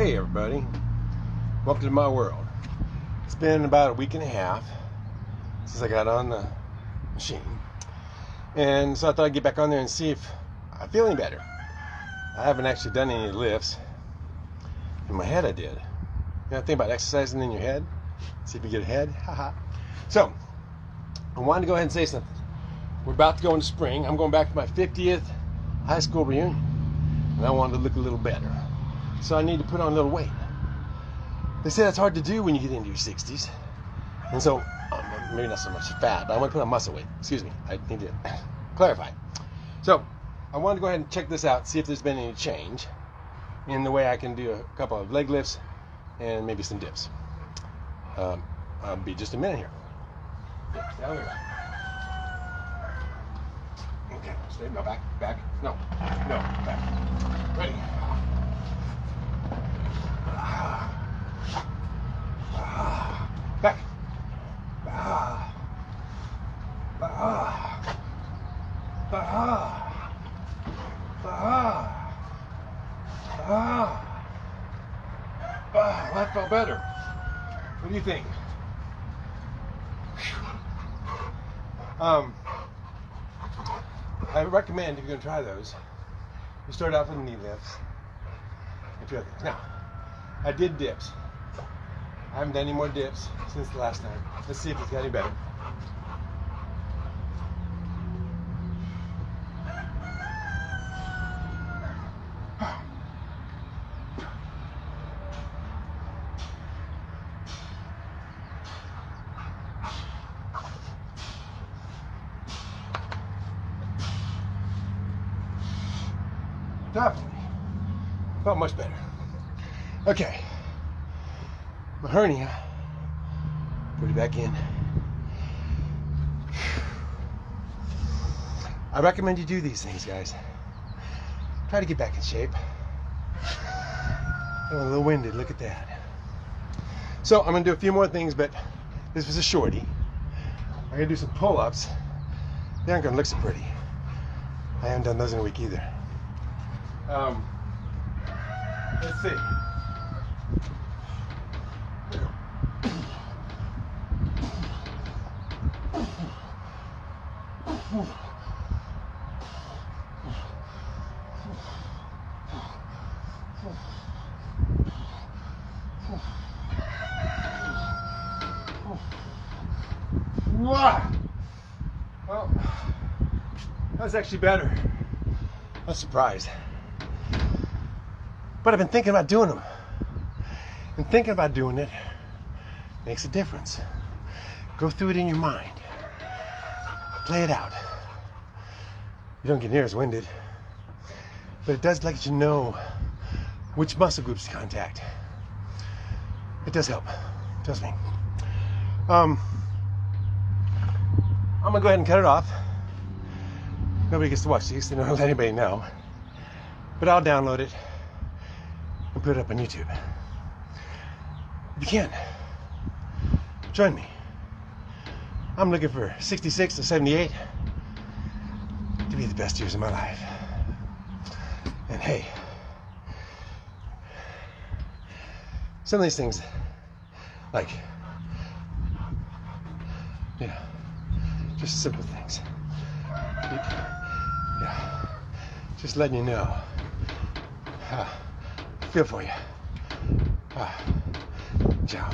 Hey everybody, welcome to my world. It's been about a week and a half since I got on the machine, and so I thought I'd get back on there and see if I'm feeling better. I haven't actually done any lifts. In my head, I did. You know, think about exercising in your head. See if you get ahead. Haha. so, I wanted to go ahead and say something. We're about to go into spring. I'm going back to my 50th high school reunion, and I wanted to look a little better so I need to put on a little weight. They say that's hard to do when you get into your 60s. And so, um, maybe not so much fat, but I want to put on muscle weight. Excuse me, I need to clarify. So, I wanted to go ahead and check this out, see if there's been any change in the way I can do a couple of leg lifts and maybe some dips. Um, I'll be just a minute here. Okay, stay, no, back, back, no, no, back. Ready. Ah. Ah. Ah. Ah, that felt better. What do you think? Um, I recommend if you're going to try those, you start off with knee lifts. If you're, now, I did dips. I haven't done any more dips since the last time. Let's see if it's got any better. Definitely. Felt much better. Okay my hernia. Put it back in. I recommend you do these things, guys. Try to get back in shape. I'm a little winded, look at that. So I'm gonna do a few more things, but this was a shorty. I'm gonna do some pull-ups. They aren't gonna look so pretty. I haven't done those in a week either. Um, let's see. Well, that's actually better. I'm surprised. But I've been thinking about doing them. And thinking about doing it makes a difference. Go through it in your mind. Play it out. You don't get near as winded. But it does let you know which muscle groups to contact. It does help. Trust me. Um, I'm gonna go ahead and cut it off. Nobody gets to watch these, so don't let anybody know. But I'll download it and put it up on YouTube. If you can, join me. I'm looking for 66 to 78 to be the best years of my life. And hey, some of these things, like, yeah. Just simple things. Yeah. Just letting you know. 岳佛爷，啊，这样。